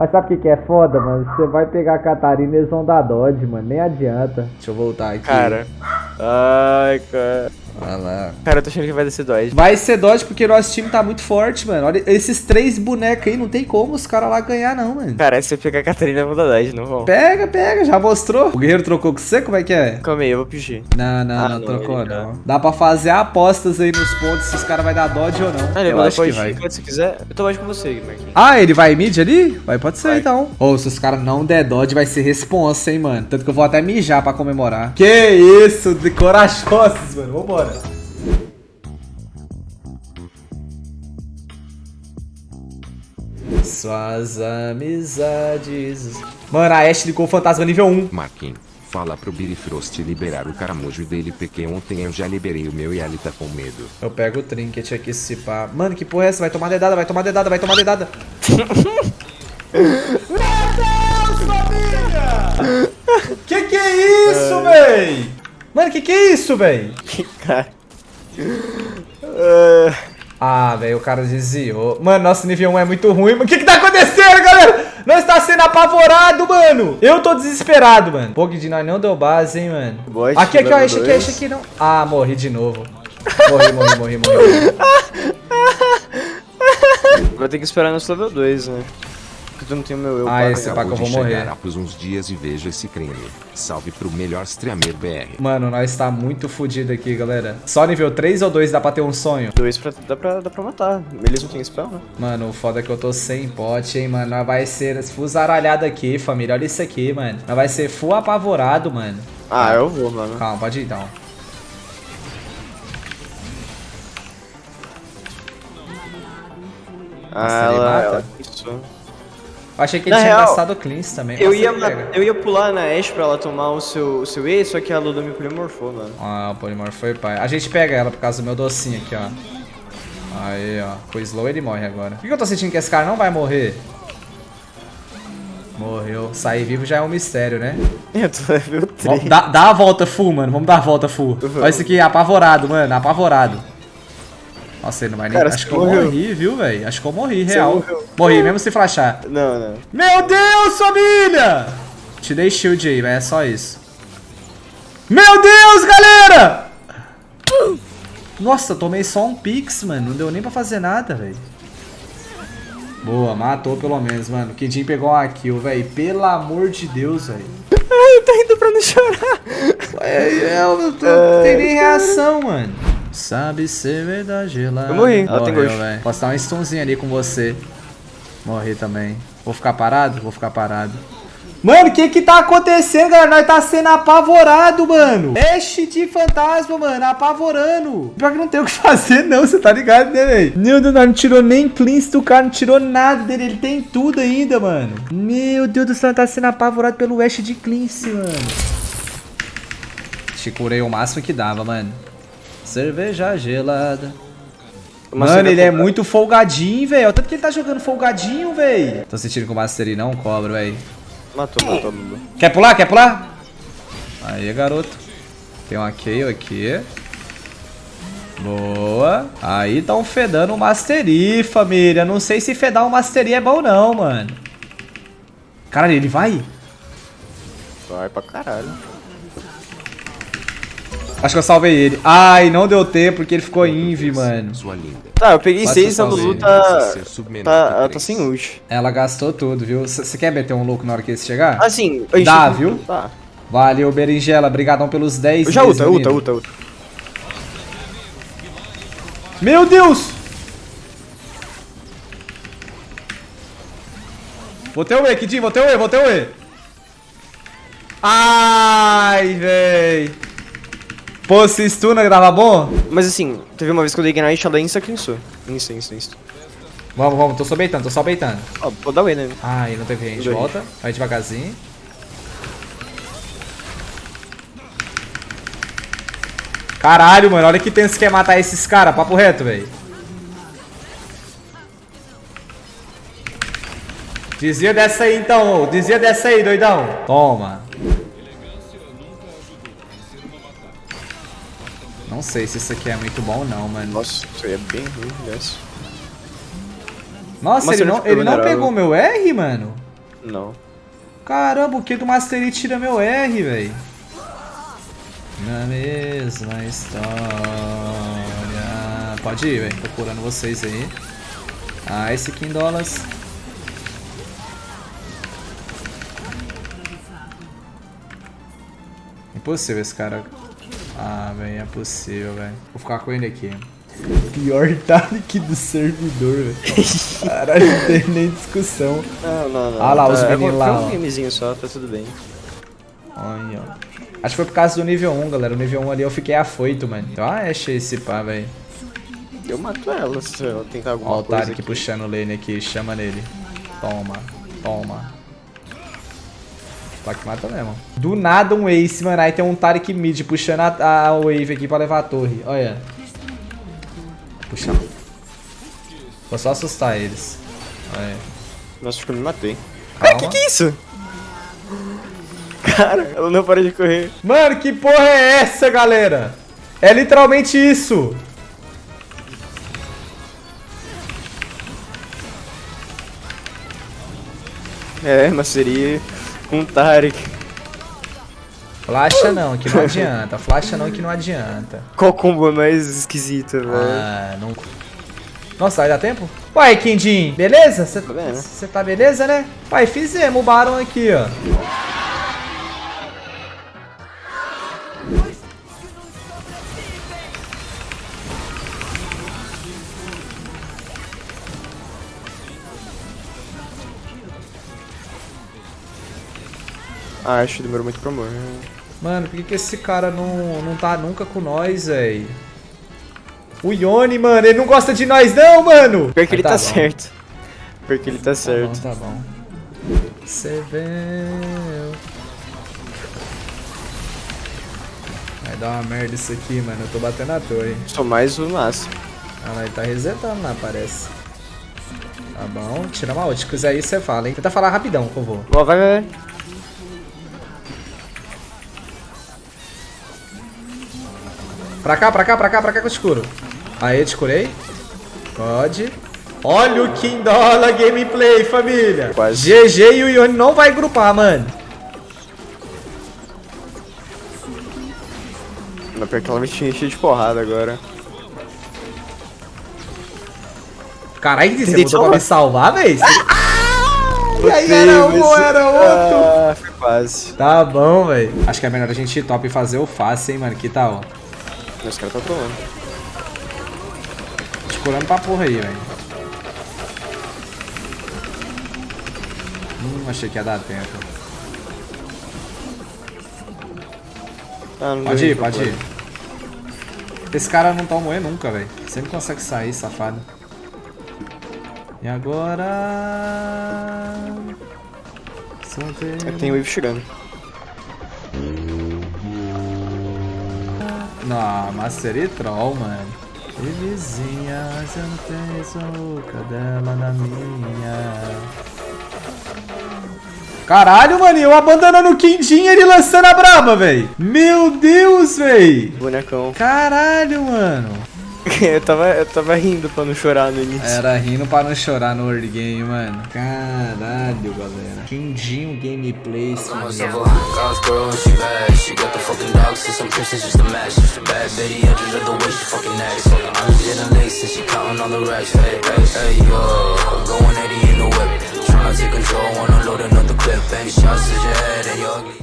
Mas sabe o que, que é foda, mano? Você vai pegar a Catarina e eles vão dar Dodge, mano. Nem adianta. Deixa eu voltar aqui. Cara. Ai, cara. Olha lá. Cara, eu tô achando que vai descer Dodge. Vai ser Dodge porque nosso time tá muito forte, mano. Olha, esses três bonecos aí, não tem como os caras lá ganhar, não, mano. Cara, se eu pegar a Catarina, eu vou dar Dodge, não vou. Pega, pega, já mostrou. O guerreiro trocou com você? Como é que é? Calma aí, eu vou pedir. Não, não, Ah, não, não, trocou não. Dá pra fazer apostas aí nos pontos se os caras vai dar Dodge ou não. Ah, ele eu vai acho que vai. Se quiser. Eu tô mais com você, Marquinhos. Ah, ele vai mid ali? Vai, pode ser Vai. então. Ou se os caras não der dodge, vai ser responsa, hein, mano. Tanto que eu vou até mijar pra comemorar. Que isso, de corajosos, mano. Vambora. Suas amizades. Mano, a Ashe ligou o fantasma nível 1. Marquinhos, fala pro Birifrost liberar o caramujo dele porque ontem eu já liberei o meu e ele tá com medo. Eu pego o trinket aqui se pá. Mano, que porra é essa? Vai tomar dedada, vai tomar dedada, vai tomar dedada. Meu Deus, família! Que que é isso, véi? Mano, que que é isso, véi? Cara. Ah, Ah, velho, o cara desviou. Mano, nosso nível 1 é muito ruim. O que que tá acontecendo, galera? Nós está sendo apavorado, mano. Eu tô desesperado, mano. Pô, de nós não deu base, hein, mano. Bot, aqui, aqui, ó. Esse aqui, esse aqui não. Ah, morri de novo. Morri, morri, morri, morri. vai ter que esperar nosso level 2, né? Porque tu não tem o meu eu. Ah, esse que eu vou morrer. chegar após uns dias e vejo esse creme. Salve pro melhor streamer BR. Mano, nós tá muito fudido aqui, galera. Só nível 3 ou 2 dá pra ter um sonho? Dois pra, dá, pra, dá pra matar. Eles não têm spell, né? Mano, o foda é que eu tô sem pote, hein, mano. Nós vai ser full zaralhado aqui, família. Olha isso aqui, mano. Nós vai ser full apavorado, mano. Ah, eu vou, mano. Calma, pode ir então. Ah, ele ela, mata? ela isso. Eu achei que ele Na tinha real, gastado cleans também. Eu ia, eu ia pular na Ashe pra ela tomar o seu, o seu E, só que a Lulu me polimorfou, mano. Ah, o Polymorph foi pai. A gente pega ela por causa do meu docinho aqui, ó. Aí, ó. Com o slow ele morre agora. Por que eu tô sentindo que esse cara não vai morrer? Morreu. Sair vivo já é um mistério, né? Eu tô level 3. Vamos- Dá, dá a volta full, mano. Vamos dar a volta full. Olha isso aqui, apavorado, mano. Apavorado. Nossa, ele não vai nem. Cara, Acho que eu morreu. morri, viu, velho? Acho que eu morri, real. Morri, mesmo se flashar. Não, não. Meu Deus, família! Te dei shield aí, mas é só isso. Meu Deus, galera! Nossa, tomei só um pix, mano. Não deu nem pra fazer nada, velho. Boa, matou pelo menos, mano. O Kidin pegou uma kill, velho. Pelo amor de Deus, velho. Ai, eu tô indo pra não chorar. É, eu não tô- não tem nem reação, mano. Sabe ser verdade lá. Eu morri, ela tem velho. Posso dar um stunzinho ali com você. Morri também. Vou ficar parado? Vou ficar parado. Mano, o que que tá acontecendo, galera? Nós tá sendo apavorado, mano. Ashe de fantasma, mano. Apavorando. Pior que não tem o que fazer, não. Você tá ligado, né, velho? Meu Deus, nós não tirou nem cleanse do cara. Não tirou nada dele. Ele tem tudo ainda, mano. Meu Deus do céu, tá sendo apavorado pelo Ashe de cleanse, mano. Te curei o máximo que dava, mano. Cerveja gelada. Uma Mano, ele é muito folgadinho, velho. Tanto que ele tá jogando folgadinho, velho. Tô sentindo que o Mastery não cobra, velho. Matou, matou, Lulu. Quer pular? Quer pular? Aí, garoto. Tem um Kayle aqui. Boa. Aí tão fedando o Mastery, família. Não sei se fedar o Mastery é bom não, mano. Caralho, ele vai? Vai pra caralho. Acho que eu salvei ele. Ai, não deu tempo porque ele ficou invi, mano. Sua linda. Tá, eu peguei Quase 6 a. Lulu tá. Tá, tá sem ult. Ela gastou tudo, viu? Você quer meter um louco na hora que esse chegar? Assim, a gente Dá, viu? Tá. Valeu, Berinjela. Brigadão pelos 10 Eu já ulta, ulta, ulta, ulta. Meu Deus! Botei o E, Kidinho, botei o E, botei o E. Ai, véi. Pô, se stuna tava bom? Mas assim, teve uma vez que eu dei Ignite, ela insta cleansou. Insta, insta, insta. Vamos, vamos, tô só beitando, tô só beitando. Ó, vou dar o E, né? Ai, não teve range, volta. Vai devagarzinho. Caralho, mano, olha que tenso que é matar esses caras, papo reto, velho. Dizia dessa aí então. Dizia dessa aí, doidão. Toma. Não sei se isso aqui é muito bom não, mano. Nossa, isso aí é bem ruim, né? Nossa, ele não, ele não pegou meu R, mano? Não. Caramba, o que do Master Yi tira meu R, velho? Na mesma história. Pode ir, velho. Procurando vocês aí. Ah, esse aqui em dólares. Impossível esse cara. Ah, velho, é possível, velho. Vou ficar com ele aqui. Pior Talik do servidor, velho. Caralho, não tem nem discussão. Não, não, não. Ah lá, os Tá, meninos foi lá, um ó. gamezinho só, tá tudo bem. Olha, ó. Acho que foi por causa do nível 1, galera. O nível 1 ali eu fiquei afoito, mano. Então, ah, achei esse pá, velho. Eu mato ela se eu tentar alguma Ó, o coisa Tarek puxando o lane aqui. Chama nele. Toma, toma. Tac mata mesmo. Do nada um ace, mano. Aí tem um Tarek mid puxando a, a wave aqui pra levar a torre. Olha. Puxa. Vou só assustar eles. Olha. Nossa, acho que eu me matei. Calma. Ah, que que é isso? Cara, ela não para de correr. Mano, que porra é essa, galera? É literalmente isso. É, mas seria um Tarek. Flasha não, que não adianta. Flasha não, que não adianta. Qual combo mais esquisito, velho? Ah, não. Nossa, vai dar tempo? Uai, Kindin, beleza? Você vendo. Você tá beleza, né? Pai, fizemos o Baron aqui, ó. Ah, acho que demorou muito pra morrer. Mano, por que, que esse cara não, não tá nunca com nós, véi? O Yone, mano, ele não gosta de nós não, mano! Pior que ele Mas tá, bom. certo. Pior que ele tá Tá bom, certo. tá bom. Você vê... Vai dar uma merda isso aqui, mano. Eu tô batendo a torre. Sou mais o máximo. Ah, lá, ele tá resetando lá, parece. Tá bom, tira uma ult. Se quiser aí, você fala, hein? Tenta falar rapidão, por favor. Ó, vai, vai, vai. Pra cá, pra cá, pra cá, pra cá que eu te curo. Aí, te curei. Pode. Olha o Kindola gameplay, família. Quase. GG e o Ione não vai grupar, mano. Mas pior que ela me tinha cheio de porrada agora. Caralho, você botou pra me salvar, véi? E aí, era um era outro? Ah, foi quase. Tá bom, velho. Acho que é melhor a gente ir top e fazer o fácil, hein, mano. Que tal? Os caras tá trolando. Te curando pra porra aí, velho. Hum, achei que ia dar tempo. Ah, Pode ir, pode ir. Esse cara não tá morrer nunca, velho. Sempre consegue sair, safado. E agora... É tem wave chegando. Não, Troll, mano. E vizinhas, eu não tenho sou cadela na minha. Caralho, mano, eu abandonando o Quindim e ele lançando a braba, velho. Meu Deus, velho. Bonecão. Caralho, mano. eu, tava, eu tava rindo pra não chorar no início. Era rindo pra não chorar no early game, mano. Caralho, galera. Quindinho gameplay, família. College girl and she bad. She got the fucking dogs and some princess just a match. Just a bad bitty, I just love the way she fucking acts. I'm getting lace and she counting all the racks. Hey, hey, hey, yo. Going 80 in the whip. Tryna take control when I'm loading up the clip. Any shots to your head and you're ugly.